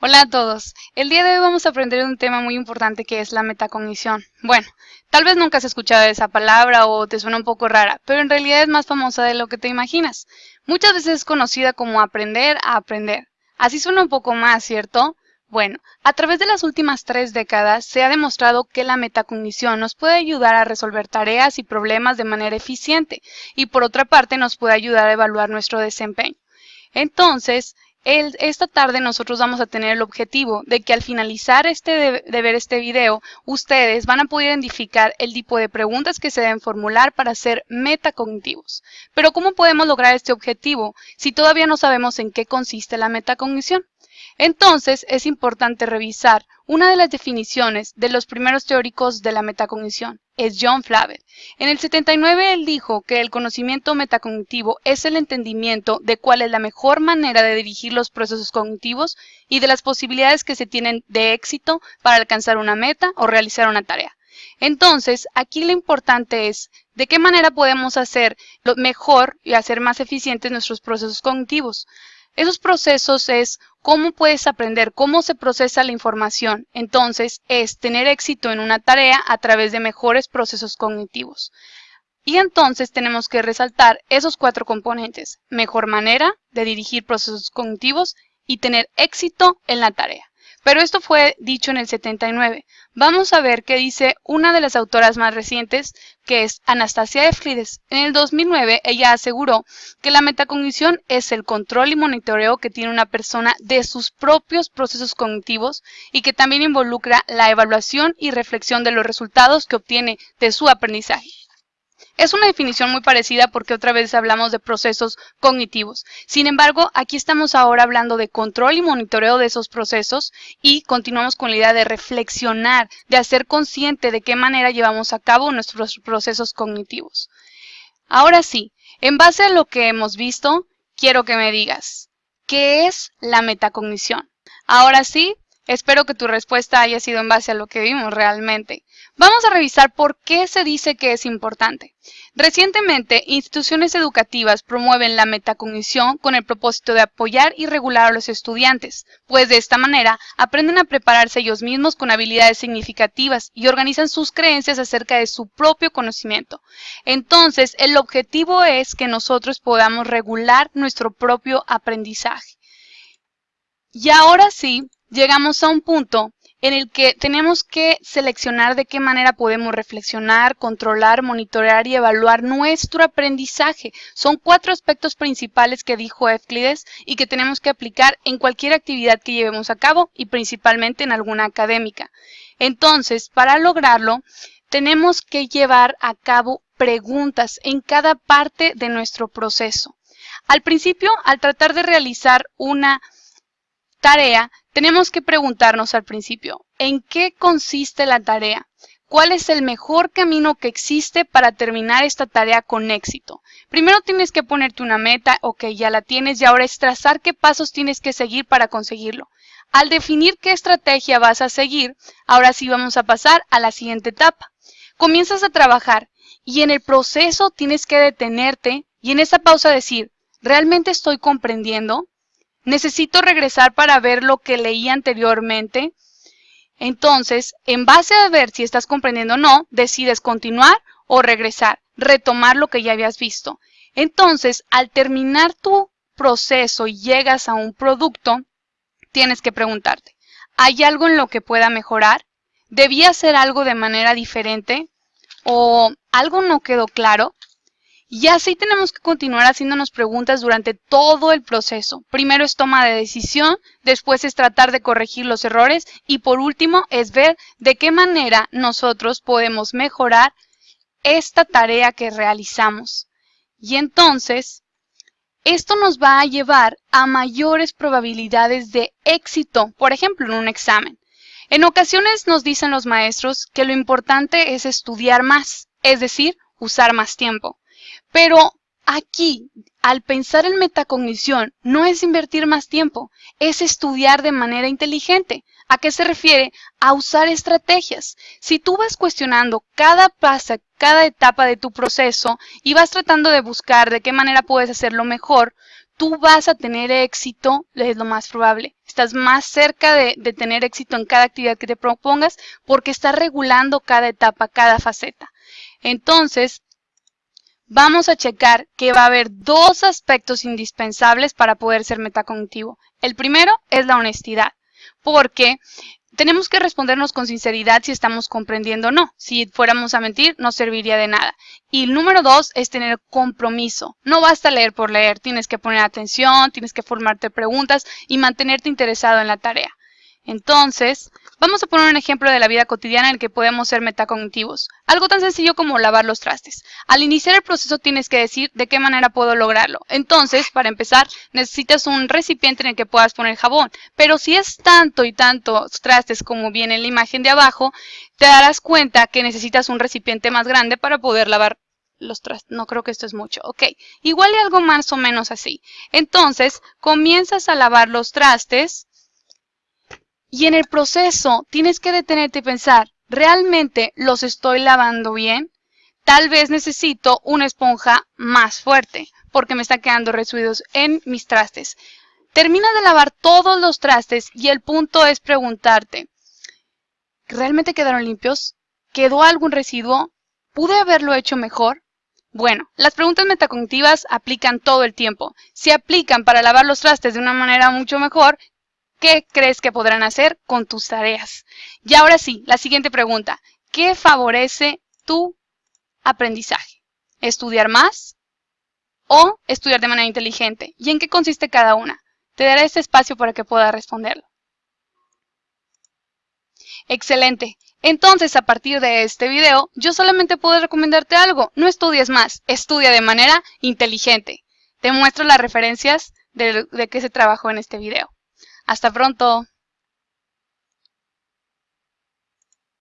Hola a todos. El día de hoy vamos a aprender un tema muy importante que es la metacognición. Bueno, tal vez nunca has escuchado esa palabra o te suena un poco rara, pero en realidad es más famosa de lo que te imaginas. Muchas veces es conocida como aprender a aprender. Así suena un poco más, ¿cierto? Bueno, a través de las últimas tres décadas se ha demostrado que la metacognición nos puede ayudar a resolver tareas y problemas de manera eficiente y por otra parte nos puede ayudar a evaluar nuestro desempeño. Entonces, esta tarde nosotros vamos a tener el objetivo de que al finalizar este de, ver este video, ustedes van a poder identificar el tipo de preguntas que se deben formular para ser metacognitivos. Pero ¿cómo podemos lograr este objetivo si todavía no sabemos en qué consiste la metacognición? Entonces, es importante revisar una de las definiciones de los primeros teóricos de la metacognición, es John Flavel. En el 79 él dijo que el conocimiento metacognitivo es el entendimiento de cuál es la mejor manera de dirigir los procesos cognitivos y de las posibilidades que se tienen de éxito para alcanzar una meta o realizar una tarea. Entonces, aquí lo importante es de qué manera podemos hacer mejor y hacer más eficientes nuestros procesos cognitivos. Esos procesos es cómo puedes aprender, cómo se procesa la información. Entonces, es tener éxito en una tarea a través de mejores procesos cognitivos. Y entonces tenemos que resaltar esos cuatro componentes. Mejor manera de dirigir procesos cognitivos y tener éxito en la tarea. Pero esto fue dicho en el 79. Vamos a ver qué dice una de las autoras más recientes, que es Anastasia Eflides. En el 2009, ella aseguró que la metacognición es el control y monitoreo que tiene una persona de sus propios procesos cognitivos y que también involucra la evaluación y reflexión de los resultados que obtiene de su aprendizaje. Es una definición muy parecida porque otra vez hablamos de procesos cognitivos. Sin embargo, aquí estamos ahora hablando de control y monitoreo de esos procesos y continuamos con la idea de reflexionar, de hacer consciente de qué manera llevamos a cabo nuestros procesos cognitivos. Ahora sí, en base a lo que hemos visto, quiero que me digas, ¿qué es la metacognición? Ahora sí, espero que tu respuesta haya sido en base a lo que vimos realmente. Vamos a revisar por qué se dice que es importante. Recientemente, instituciones educativas promueven la metacognición con el propósito de apoyar y regular a los estudiantes, pues de esta manera aprenden a prepararse ellos mismos con habilidades significativas y organizan sus creencias acerca de su propio conocimiento. Entonces, el objetivo es que nosotros podamos regular nuestro propio aprendizaje. Y ahora sí, llegamos a un punto en el que tenemos que seleccionar de qué manera podemos reflexionar, controlar, monitorear y evaluar nuestro aprendizaje. Son cuatro aspectos principales que dijo Euclides y que tenemos que aplicar en cualquier actividad que llevemos a cabo y principalmente en alguna académica. Entonces, para lograrlo, tenemos que llevar a cabo preguntas en cada parte de nuestro proceso. Al principio, al tratar de realizar una tarea, tenemos que preguntarnos al principio, ¿en qué consiste la tarea? ¿Cuál es el mejor camino que existe para terminar esta tarea con éxito? Primero tienes que ponerte una meta, ok, ya la tienes y ahora es trazar qué pasos tienes que seguir para conseguirlo. Al definir qué estrategia vas a seguir, ahora sí vamos a pasar a la siguiente etapa. Comienzas a trabajar y en el proceso tienes que detenerte y en esa pausa decir, ¿realmente estoy comprendiendo? Necesito regresar para ver lo que leí anteriormente. Entonces, en base a ver si estás comprendiendo o no, decides continuar o regresar, retomar lo que ya habías visto. Entonces, al terminar tu proceso y llegas a un producto, tienes que preguntarte, ¿hay algo en lo que pueda mejorar? ¿Debía hacer algo de manera diferente? ¿O algo no quedó claro? Y así tenemos que continuar haciéndonos preguntas durante todo el proceso. Primero es toma de decisión, después es tratar de corregir los errores y por último es ver de qué manera nosotros podemos mejorar esta tarea que realizamos. Y entonces, esto nos va a llevar a mayores probabilidades de éxito, por ejemplo, en un examen. En ocasiones nos dicen los maestros que lo importante es estudiar más, es decir, usar más tiempo. Pero aquí, al pensar en metacognición, no es invertir más tiempo, es estudiar de manera inteligente. ¿A qué se refiere? A usar estrategias. Si tú vas cuestionando cada paso, cada etapa de tu proceso y vas tratando de buscar de qué manera puedes hacerlo mejor, tú vas a tener éxito, es lo más probable. Estás más cerca de, de, tener éxito en cada actividad que te propongas porque estás regulando cada etapa, cada faceta. Entonces, vamos a checar que va a haber dos aspectos indispensables para poder ser metacognitivo. El primero es la honestidad, porque tenemos que respondernos con sinceridad si estamos comprendiendo o no. Si fuéramos a mentir, no serviría de nada. Y el número dos es tener compromiso. No basta leer por leer, tienes que poner atención, tienes que formarte preguntas y mantenerte interesado en la tarea. Entonces, vamos a poner un ejemplo de la vida cotidiana en el que podemos ser metacognitivos. Algo tan sencillo como lavar los trastes. Al iniciar el proceso tienes que decir de qué manera puedo lograrlo. Entonces, para empezar, necesitas un recipiente en el que puedas poner jabón. Pero si es tanto y tantos trastes como viene en la imagen de abajo, te darás cuenta que necesitas un recipiente más grande para poder lavar los trastes. No creo que esto es mucho. Ok, igual y algo más o menos así. Entonces, comienzas a lavar los trastes y en el proceso tienes que detenerte y pensar, ¿realmente los estoy lavando bien? Tal vez necesito una esponja más fuerte porque me están quedando residuos en mis trastes. Termina de lavar todos los trastes y el punto es preguntarte, ¿realmente quedaron limpios? ¿Quedó algún residuo? ¿Pude haberlo hecho mejor? Bueno, las preguntas metacognitivas aplican todo el tiempo. Si aplican para lavar los trastes de una manera mucho mejor, ¿Qué crees que podrán hacer con tus tareas? Y ahora sí, la siguiente pregunta. ¿Qué favorece tu aprendizaje? ¿Estudiar más o estudiar de manera inteligente? ¿Y en qué consiste cada una? Te daré este espacio para que puedas responderlo. Excelente. Entonces, a partir de este video, yo solamente puedo recomendarte algo. No estudies más, estudia de manera inteligente. Te muestro las referencias de, de qué se trabajó en este video. Hasta pronto.